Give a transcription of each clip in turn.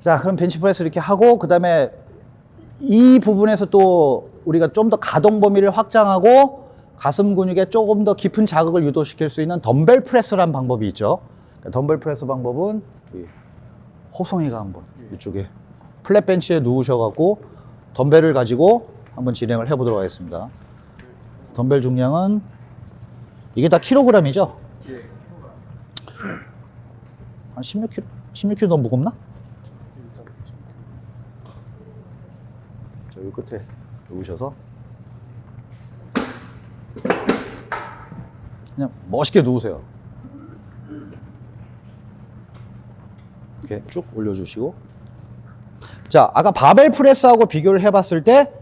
자, 그럼 벤치프레스 이렇게 하고 그 다음에 이 부분에서 또 우리가 좀 더 가동 범위를 확장하고 가슴 근육에 조금 더 깊은 자극을 유도시킬 수 있는 덤벨 프레스라는 방법이 있죠. 그러니까 덤벨 프레스 방법은 이 호성이가 한번 이쪽에 flat 벤치에 누우셔갖고 덤벨을 가지고 한번 진행을 해보도록 하겠습니다. 덤벨 중량은 이게 다 킬로그램이죠? 예. 한 16kg, 16kg 더 무겁나? 자, 이 끝에 누우셔서 그냥 멋있게 누우세요. 이렇게 쭉 올려주시고 자, 아까 바벨 프레스하고 비교를 해봤을 때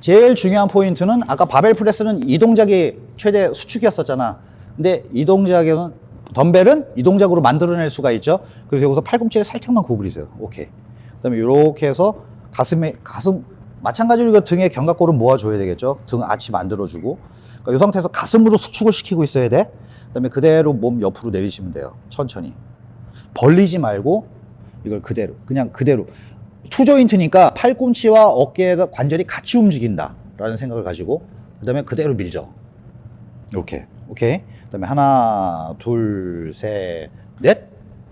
제일 중요한 포인트는 아까 바벨 프레스는 이 동작이 최대 수축이었었잖아. 근데 이 동작에는 덤벨은 이 동작으로 만들어낼 수가 있죠. 그래서 여기서 팔꿈치를 살짝만 구부리세요. 오케이. 그 다음에 이렇게 해서 가슴에 가슴 마찬가지로 이거 등에 견갑골은 모아줘야 되겠죠. 등 아치 만들어주고. 그러니까 이 상태에서 가슴으로 수축을 시키고 있어야 돼. 그다음에 그대로 몸 옆으로 내리시면 돼요. 천천히. 벌리지 말고 이걸 그대로 그냥 그대로 투조인트니까 팔꿈치와 어깨가 관절이 같이 움직인다라는 생각을 가지고 그다음에 그대로 밀죠. 이렇게 오케이. 그다음에 하나 둘 셋 넷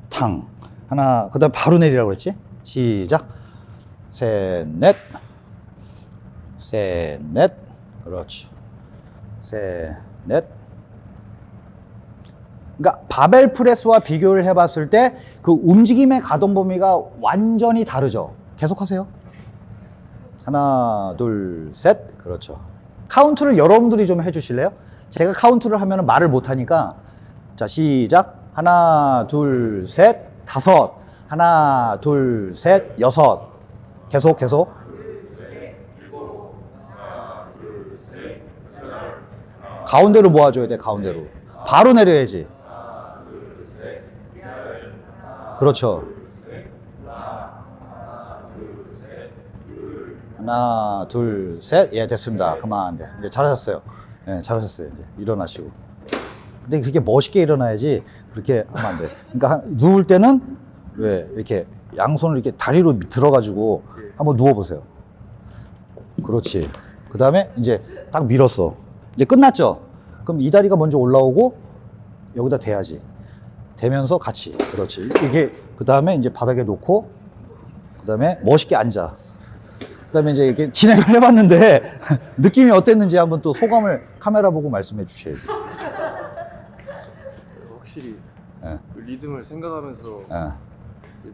탕 하나 그다음 에 바로 내리라고 그랬지? 시작 셋 넷 셋 넷 그렇지 셋 넷 그러니까 바벨 프레스와 비교를 해봤을 때 그 움직임의 가동 범위가 완전히 다르죠. 계속하세요. 하나, 둘, 셋. 그렇죠. 카운트를 여러분들이 좀 해주실래요? 제가 카운트를 하면 말을 못하니까 자 시작. 하나, 둘, 셋, 다섯. 하나, 둘, 셋, 여섯. 계속 계속. 가운데로 모아줘야 돼. 가운데로. 바로 내려야지. 그렇죠. 하나, 둘, 셋. 예, 됐습니다. 그만. 네. 이제 잘하셨어요. 예, 잘하셨어요. 이제 일어나시고. 근데 그렇게 멋있게 일어나야지 그렇게 하면 안 돼. 그러니까 한- 누울 때는 왜 이렇게 양손을 이렇게 다리로 들어가지고 한번 누워보세요. 그렇지. 그 다음에 이제 딱 밀었어. 이제 끝났죠? 그럼 이 다리가 먼저 올라오고 여기다 대야지. 대면서 같이. 그렇지. 이게 그 다음에 이제 바닥에 놓고 그 다음에 멋있게 앉아. 그 다음에 이제 이렇게 진행을 해봤는데 느낌이 어땠는지 한번 또 소감을 카메라 보고 말씀해 주셔야지. 확실히 예. 그 리듬을 생각하면서 예.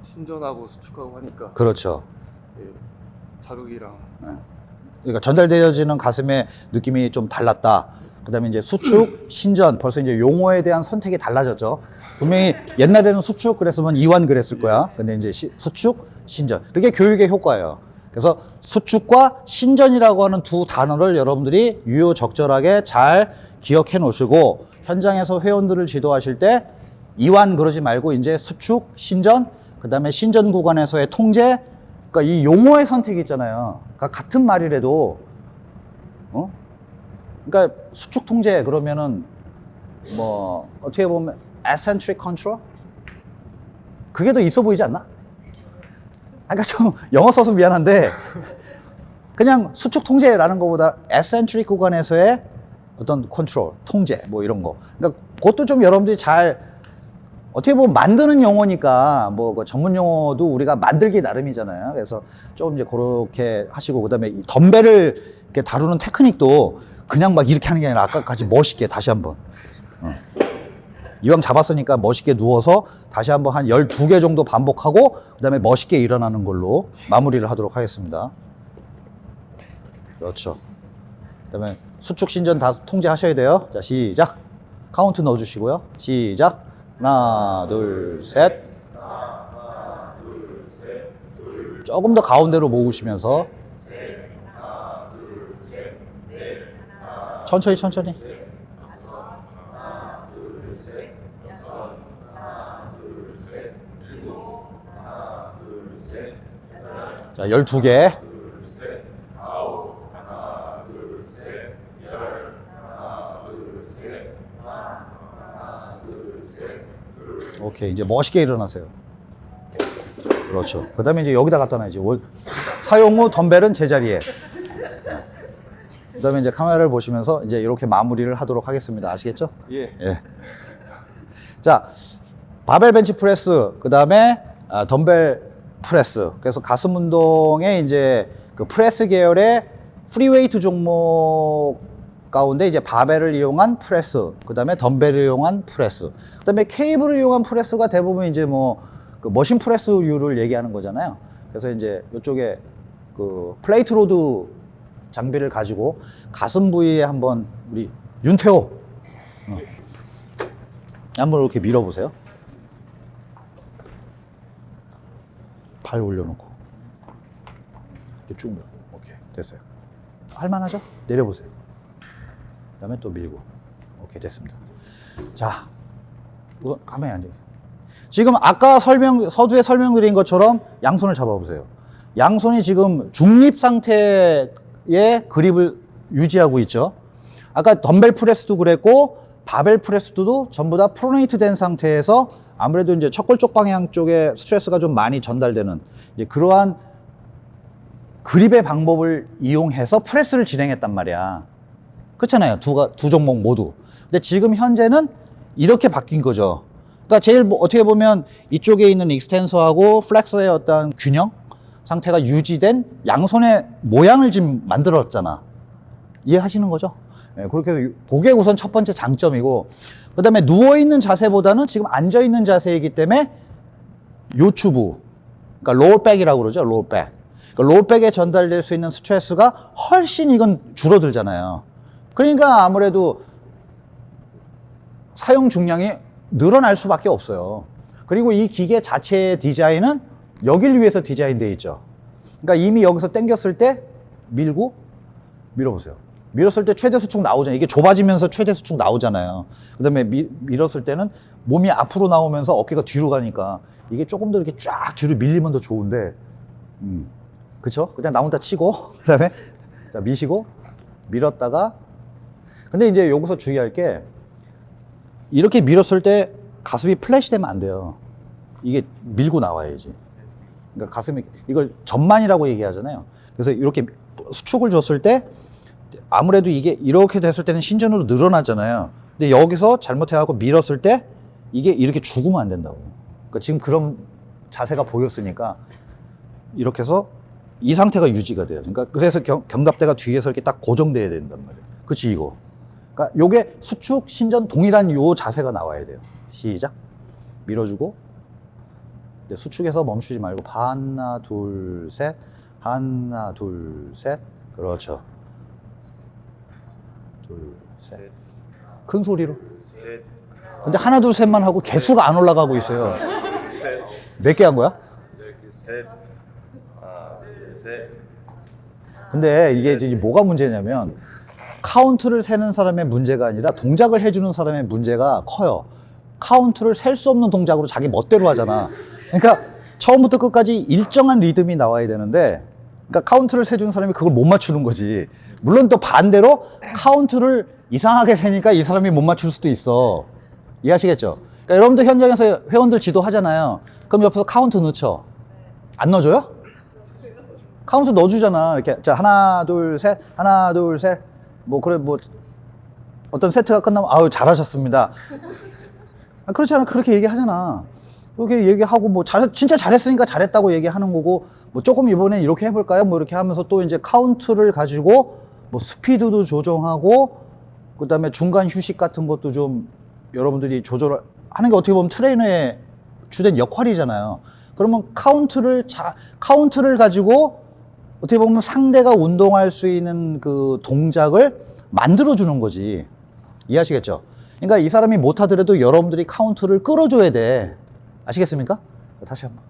신전하고 수축하고 하니까 그렇죠. 예, 자극이랑 그러니까 전달되어지는 가슴의 느낌이 좀 달랐다. 그다음에 이제 수축, 신전 벌써 이제 용어에 대한 선택이 달라졌죠. 분명히 옛날에는 수축 그랬으면 이완 그랬을 거야. 근데 이제 시- 수축, 신전 그게 교육의 효과예요. 그래서 수축과 신전이라고 하는 두 단어를 여러분들이 유효적절하게 잘 기억해 놓으시고 현장에서 회원들을 지도하실 때 이완 그러지 말고 이제 수축, 신전, 그 다음에 신전 구간에서의 통제, 그러니까 이 용어의 선택이 있잖아요. 그러니까 같은 말이라도 어? 그러니까 수축 통제 그러면은 뭐 어떻게 보면 eccentric control 그게 더 있어 보이지 않나? 아, 그러니까 좀 영어 써서 미안한데 그냥 수축 통제라는 것보다 eccentric 구간에서의 어떤 컨트롤, 통제 뭐 이런 거. 그러니까 그것도 좀 여러분들이 잘 어떻게 보면 만드는 용어니까 뭐그 전문 용어도 우리가 만들기 나름이잖아요. 그래서 조금 이제 그렇게 하시고 그다음에 이 덤벨을 이렇게 다루는 테크닉도 그냥 막 이렇게 하는 게 아니라 아까까지 멋있게 다시 한번. 어. 이왕 잡았으니까 멋있게 누워서 다시 한번 한 12개 정도 반복하고 그다음에 멋있게 일어나는 걸로 마무리를 하도록 하겠습니다. 그렇죠. 그다음에 수축 신전 다 통제하셔야 돼요. 자, 시작. 카운트 넣어 주시고요. 시작. 하나, 둘, 셋. 조금 더 가운데로 모으시면서 천천히 천천히. 자, 12개. 오케이, 이제 멋있게 일어나세요. 그렇죠. 그 다음에 이제 여기다 갖다 놔야지. 월- 사용 후 덤벨은 제자리에. 그 다음에 이제 카메라를 보시면서 이제 이렇게 마무리를 하도록 하겠습니다. 아시겠죠? 예. 예. 자, 바벨 벤치 프레스, 그 다음에 아, 덤벨 프레스. 그래서 가슴 운동에 이제 그 프레스 계열의 free weight 종목 가운데 이제 바벨을 이용한 프레스, 그 다음에 덤벨을 이용한 프레스, 그 다음에 케이블을 이용한 프레스가 대부분 이제 뭐 그 machine 프레스류를 얘기하는 거잖아요. 그래서 이제 이쪽에 그 plate load 장비를 가지고 가슴 부위에 한번 우리 윤태호 어. 한번 이렇게 밀어보세요. 발 올려놓고 이렇게 쭉 밀어. 오케이 됐어요. 할만하죠? 내려보세요. 그 다음에 또 밀고. 오케이 됐습니다. 자, 가만히 앉아. 지금 아까 설명 서두에 설명드린 것처럼 양손을 잡아보세요. 양손이 지금 중립 상태의 그립을 유지하고 있죠. 아까 덤벨 프레스도 그랬고 바벨 프레스도 전부 다 프로네이트 된 상태에서 아무래도 이제 척골 쪽 방향 쪽에 스트레스가 좀 많이 전달되는 이제 그러한 그립의 방법을 이용해서 프레스를 진행했단 말이야. 그렇잖아요. 두, 가- 두 종목 모두. 근데 지금 현재는 이렇게 바뀐 거죠. 그러니까 제일 뭐 어떻게 보면 이쪽에 있는 extensor하고 플렉서의 어떤 균형 상태가 유지된 양손의 모양을 지금 만들었잖아. 이해하시는 거죠? 네, 그렇게 해서 그게 우선 첫 번째 장점이고 그 다음에 누워있는 자세보다는 지금 앉아있는 자세이기 때문에 요추부 그러니까 low back이라고 그러죠 low back 그러니까 low back에 전달될 수 있는 스트레스가 훨씬 이건 줄어들잖아요 그러니까 아무래도 사용 중량이 늘어날 수밖에 없어요 그리고 이 기계 자체의 디자인은 여길 위해서 디자인되어 있죠 그러니까 이미 여기서 당겼을 때 밀고 밀어보세요. 밀었을 때 최대 수축 나오잖아요. 이게 좁아지면서 최대 수축 나오잖아요. 그 다음에 밀었을 때는 몸이 앞으로 나오면서 어깨가 뒤로 가니까 이게 조금 더 이렇게 쫙 뒤로 밀리면 더 좋은데, 음. 그쵸? 그냥 나 혼자 치고, 그 다음에 자, 미시고, 밀었다가, 근데 이제 여기서 주의할 게, 이렇게 밀었을 때 가슴이 flat이 되면 안 돼요. 이게 밀고 나와야지. 그러니까 가슴이 이걸 전만이라고 얘기하잖아요. 그래서 이렇게 수축을 줬을 때 아무래도 이게 이렇게 됐을 때는 신전으로 늘어나잖아요. 근데 여기서 잘못해갖고 밀었을 때 이게 이렇게 죽으면 안 된다고. 그러니까 지금 그런 자세가 보였으니까 이렇게 해서 이 상태가 유지가 돼요. 그러니까 그래서 경, 견갑대가 뒤에서 이렇게 딱 고정돼야 된단 말이에요. 그렇지 이거. 그러니까 요게 수축 신전 동일한 요 자세가 나와야 돼요. 시작. 밀어주고 이제 수축해서 멈추지 말고 하나 둘 셋 하나 둘 셋 그렇죠 둘 셋 큰 소리로 셋. 근데 하나 둘 셋만 하고 개수가 안 올라가고 있어요 셋. 몇개 한 거야? 셋. 근데 이게 이제 뭐가 문제냐면 카운트를 세는 사람의 문제가 아니라 동작을 해주는 사람의 문제가 커요. 카운트를 셀 수 없는 동작으로 자기 멋대로 하잖아. 그러니까 처음부터 끝까지 일정한 리듬이 나와야 되는데, 그러니까 카운트를 세주는 사람이 그걸 못 맞추는 거지. 물론 또 반대로 카운트를 이상하게 세니까 이 사람이 못 맞출 수도 있어. 이해하시겠죠? 그러니까 여러분들 현장에서 회원들 지도하잖아요. 그럼 옆에서 카운트 넣죠. 안 넣어줘요? 카운트 넣어주잖아. 이렇게 자 하나 둘 셋, 하나 둘 셋. 뭐 그래 뭐 어떤 세트가 끝나면 아유 잘하셨습니다. 아, 그렇지 않아 그렇게 얘기하잖아. 그렇게 얘기하고 뭐 잘, 진짜 잘했으니까 잘했다고 얘기하는 거고 뭐 조금 이번에 이렇게 해볼까요? 뭐 이렇게 하면서 또 이제 카운트를 가지고 뭐 스피드도 조정하고 그 다음에 중간 휴식 같은 것도 좀 여러분들이 조절하는 게 어떻게 보면 트레이너의 주된 역할이잖아요. 그러면 카운트를 자, 카운트를 가지고 어떻게 보면 상대가 운동할 수 있는 그 동작을 만들어 주는 거지. 이해하시겠죠? 그러니까 이 사람이 못하더라도 여러분들이 카운트를 끌어줘야 돼. 아시겠습니까? 다시 한 번.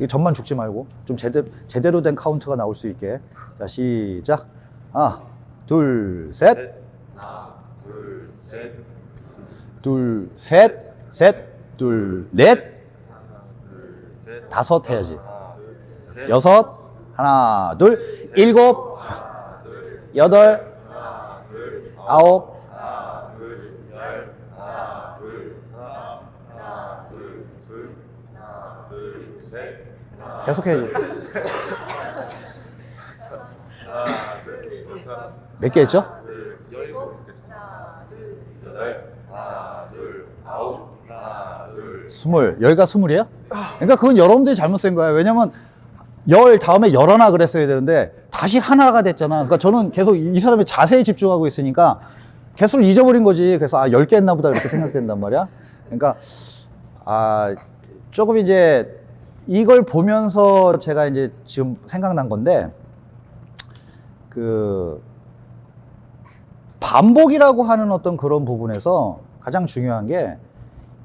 이 전만 주지 말고 좀 제대로, 제대로 된 카운트가 나올 수 있게. 자, 시작. 하나, 둘, 셋. 하나. 둘. 셋. 둘, 셋, 셋, 둘, 넷, 셋. 다섯 해야지. 하나. 셋. 여섯, 하나, 둘, 일곱, 여덟, 아홉, 하나, 둘, 셋. 계속해. 하나, 둘, 여섯. 몇개 했죠? 스물. 여기가 스물이야? 그러니까 그건 여러분들이 잘못 센 거야. 왜냐면 열 다음에 열하나 그랬어야 되는데 다시 하나가 됐잖아. 그러니까 저는 계속 이 사람의 자세에 집중하고 있으니까 개수를 잊어버린 거지. 그래서 아, 열 개 했나 보다 이렇게 생각된단 말이야. 그러니까 아, 조금 이제 이걸 보면서 제가 이제 지금 생각난 건데 그 반복이라고 하는 어떤 그런 부분에서 가장 중요한 게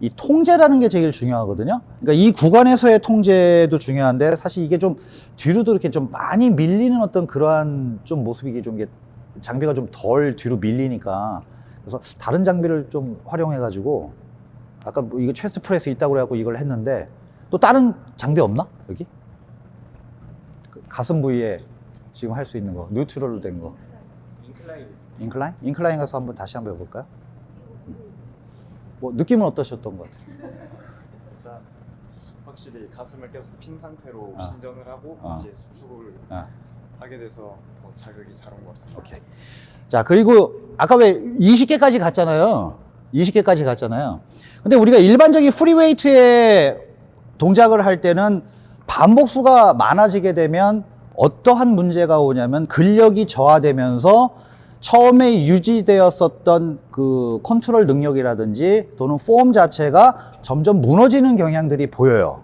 이 통제라는 게 제일 중요하거든요. 그러니까 이 구간에서의 통제도 중요한데 사실 이게 좀 뒤로도 이렇게 좀 많이 밀리는 어떤 그러한 좀 모습이 좀 이게 장비가 좀 덜 뒤로 밀리니까 그래서 다른 장비를 좀 활용해 가지고 아까 뭐 이거 chest press 있다고 그래갖고 이걸 했는데 또 다른 장비 없나 여기 그 가슴 부위에 지금 할 수 있는 거 neutral로 된 거 incline. incline incline 가서 한번 다시 한번 해볼까요? 뭐 느낌은 어떠셨던 것 같아요? 일단 확실히 가슴을 계속 핀 상태로 아. 신전을 하고 아. 이제 수축을 아. 하게 돼서 더 자극이 잘 온 것 같습니다. 오케이. 자, 그리고 아까 왜 20개까지 갔잖아요. 20개까지 갔잖아요. 근데 우리가 일반적인 free weight의 동작을 할 때는 반복수가 많아지게 되면 어떠한 문제가 오냐면 근력이 저하되면서 처음에 유지되었었던 그 컨트롤 능력이라든지 또는 폼 자체가 점점 무너지는 경향들이 보여요.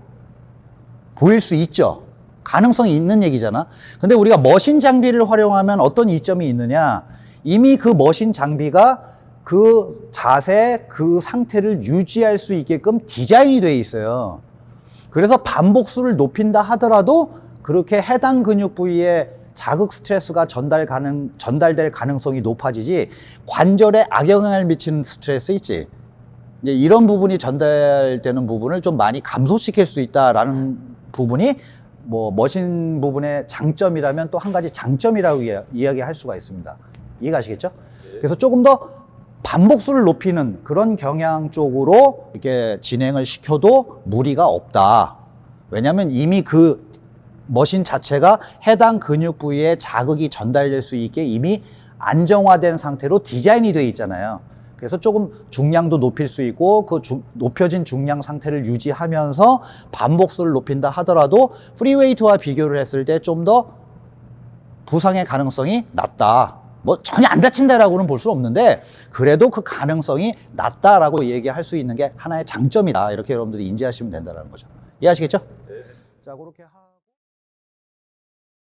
보일 수 있죠. 가능성이 있는 얘기잖아. 근데 우리가 머신 장비를 활용하면 어떤 이점이 있느냐? 이미 그 머신 장비가 그 자세, 그 상태를 유지할 수 있게끔 디자인이 되어 있어요. 그래서 반복수를 높인다 하더라도 그렇게 해당 근육 부위에 자극 스트레스가 전달 가능, 전달될 가능성이 높아지지 관절에 악영향을 미치는 스트레스 있지. 이제 이런 부분이 전달되는 부분을 좀 많이 감소시킬 수 있다라는 부분이 뭐 머신 부분의 장점이라면 또 한 가지 장점이라고 이야- 이야기할 수가 있습니다. 이해가시겠죠? 그래서 조금 더 반복수를 높이는 그런 경향 쪽으로 이렇게 진행을 시켜도 무리가 없다. 왜냐하면 이미 그 머신 자체가 해당 근육 부위에 자극이 전달될 수 있게 이미 안정화된 상태로 디자인이 되어 있잖아요. 그래서 조금 중량도 높일 수 있고 그 주- 높여진 중량 상태를 유지하면서 반복수를 높인다 하더라도 free weight와 비교를 했을 때 좀 더 부상의 가능성이 낮다. 뭐 전혀 안 다친다라고는 볼 수 없는데 그래도 그 가능성이 낮다라고 얘기할 수 있는 게 하나의 장점이다. 이렇게 여러분들이 인지하시면 된다는 거죠. 이해하시겠죠? 네. 자, 그렇게 하...